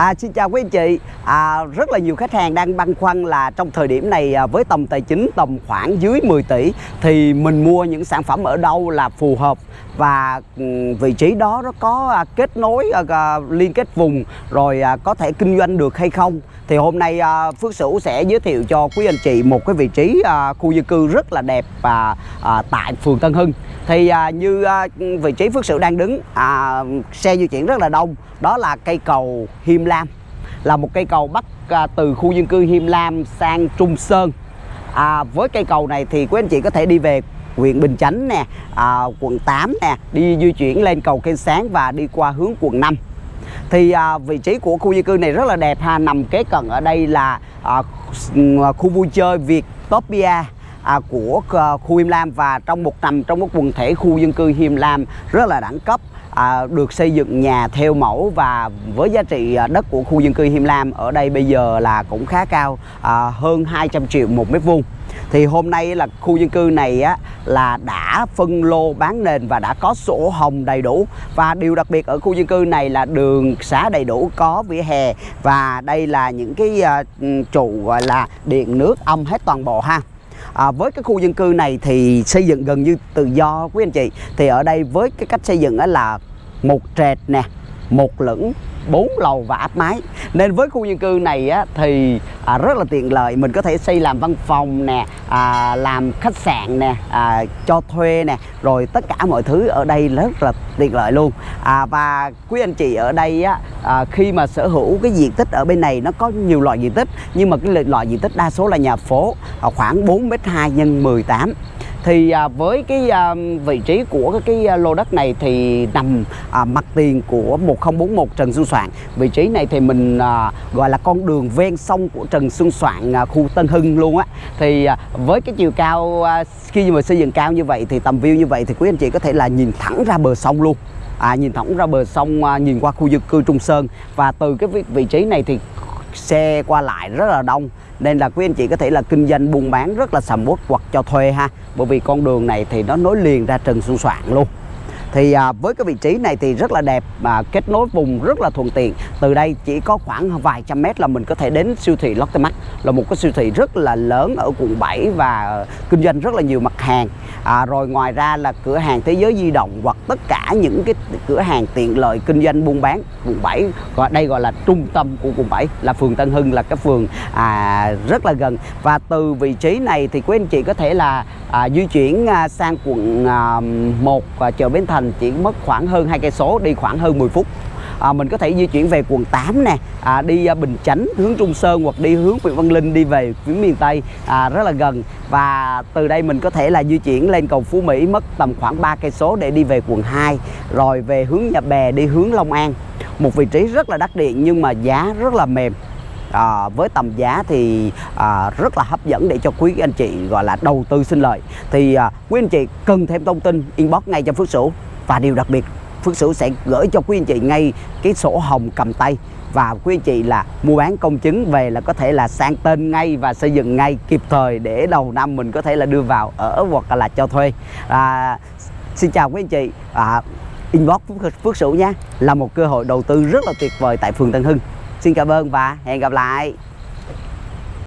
À, xin chào quý anh chị à, Rất là nhiều khách hàng đang băn khoăn là trong thời điểm này à, với tầm tài chính tầm khoảng dưới 10 tỷ Thì mình mua những sản phẩm ở đâu là phù hợp? Và ừ, vị trí đó nó có à, kết nối à, à, liên kết vùng Rồi à, có thể kinh doanh được hay không? Thì hôm nay à, Phước Sửu sẽ giới thiệu cho quý anh chị một cái vị trí à, khu dân cư rất là đẹp à, à, tại phường Tân Hưng. Thì à, như à, vị trí Phước Sửu đang đứng à, xe di chuyển rất là đông đó là cây cầu Hiêm Lam là một cây cầu bắc à, từ khu dân cư Hiêm Lam sang Trung Sơn. À, với cây cầu này thì quý anh chị có thể đi về huyện Bình Chánh nè à, quận 8 nè đi di chuyển lên cầu Kênh Sáng và đi qua hướng quận 5 thì à, vị trí của khu dân cư này rất là đẹp ha nằm kế cận ở đây là à, ừ, khu vui chơi Vietopia à, của à, khu Him Lam. Và trong một nằm trong một quần thể khu dân cư Him Lam rất là đẳng cấp à, được xây dựng nhà theo mẫu và với giá trị à, đất của khu dân cư Him Lam ở đây bây giờ là cũng khá cao à, hơn 200 triệu một mét vuông. Thì hôm nay là khu dân cư này á, là đã phân lô bán nền và đã có sổ hồng đầy đủ. Và điều đặc biệt ở khu dân cư này là đường xá đầy đủ có vỉa hè và đây là những cái uh, trụ gọi là điện nước âm hết toàn bộ ha à, với cái khu dân cư này thì xây dựng gần như tự do quý anh chị. Thì ở đây với cái cách xây dựng là một trệt nè một lửng bốn lầu và áp mái. Nên với khu dân cư này á, thì à, rất là tiện lợi. Mình có thể xây làm văn phòng nè à, làm khách sạn nè à, cho thuê nè rồi tất cả mọi thứ ở đây rất là tiện lợi luôn. À, và quý anh chị ở đây á, à, khi mà sở hữu cái diện tích ở bên này nó có nhiều loại diện tích nhưng mà cái loại diện tích đa số là nhà phố à, khoảng 4 m 2 nhân 18 thì à, với cái à, vị trí của cái, cái à, lô đất này thì nằm à, mặt tiền của 1041 Trần Xuân Soạn. Vị trí này thì mình à, gọi là con đường ven sông của Trần Xuân Soạn à, khu Tân Hưng luôn á. Thì à, với cái chiều cao à, khi mà xây dựng cao như vậy thì tầm view như vậy thì quý anh chị có thể là nhìn thẳng ra bờ sông luôn. À, nhìn thẳng ra bờ sông à, nhìn qua khu dân cư Trung Sơn. Và từ cái vị, vị trí này thì xe qua lại rất là đông nên là quý anh chị có thể là kinh doanh buôn bán rất là sầm uất hoặc cho thuê ha. Bởi vì con đường này thì nó nối liền ra Trần Xuân Soạn luôn thì à, với cái vị trí này thì rất là đẹp và kết nối vùng rất là thuận tiện. Từ đây chỉ có khoảng vài trăm mét là mình có thể đến siêu thị Lotte Mart là một cái siêu thị rất là lớn ở quận 7 và kinh doanh rất là nhiều mặt hàng. À, rồi ngoài ra là cửa hàng thế giới di động hoặc tất cả những cái cửa hàng tiện lợi kinh doanh buôn bán quận 7 gọi đây gọi là trung tâm của quận 7 là phường Tân Hưng là cái phường à, rất là gần. Và từ vị trí này thì quý anh chị có thể là à, di chuyển à, sang quận à, 1 à, chợ Bến Thành chỉ mất khoảng hơn hai cây số đi khoảng hơn 10 phút. À, mình có thể di chuyển về quận 8 nè. À, đi à, Bình Chánh hướng Trung Sơn hoặc đi hướng Huyện Văn Linh đi về phía miền Tây à, rất là gần. Và từ đây mình có thể là di chuyển lên cầu Phú Mỹ mất tầm khoảng 3 cây số để đi về quận 2 rồi về hướng Nhà Bè đi hướng Long An. Một vị trí rất là đắt điện nhưng mà giá rất là mềm à, với tầm giá thì à, rất là hấp dẫn để cho quý anh chị gọi là đầu tư sinh lời. Thì à, quý anh chị cần thêm thông tin inbox ngay cho Phước Sửu. Và điều đặc biệt Phước Sửu sẽ gửi cho quý anh chị ngay cái sổ hồng cầm tay. Và quý anh chị là mua bán công chứng về là có thể là sang tên ngay và xây dựng ngay kịp thời để đầu năm mình có thể là đưa vào ở hoặc là cho thuê. À, xin chào quý anh chị. À, inbox Phước Sửu nha là một cơ hội đầu tư rất là tuyệt vời tại phường Tân Hưng xin cảm ơn và hẹn gặp lại.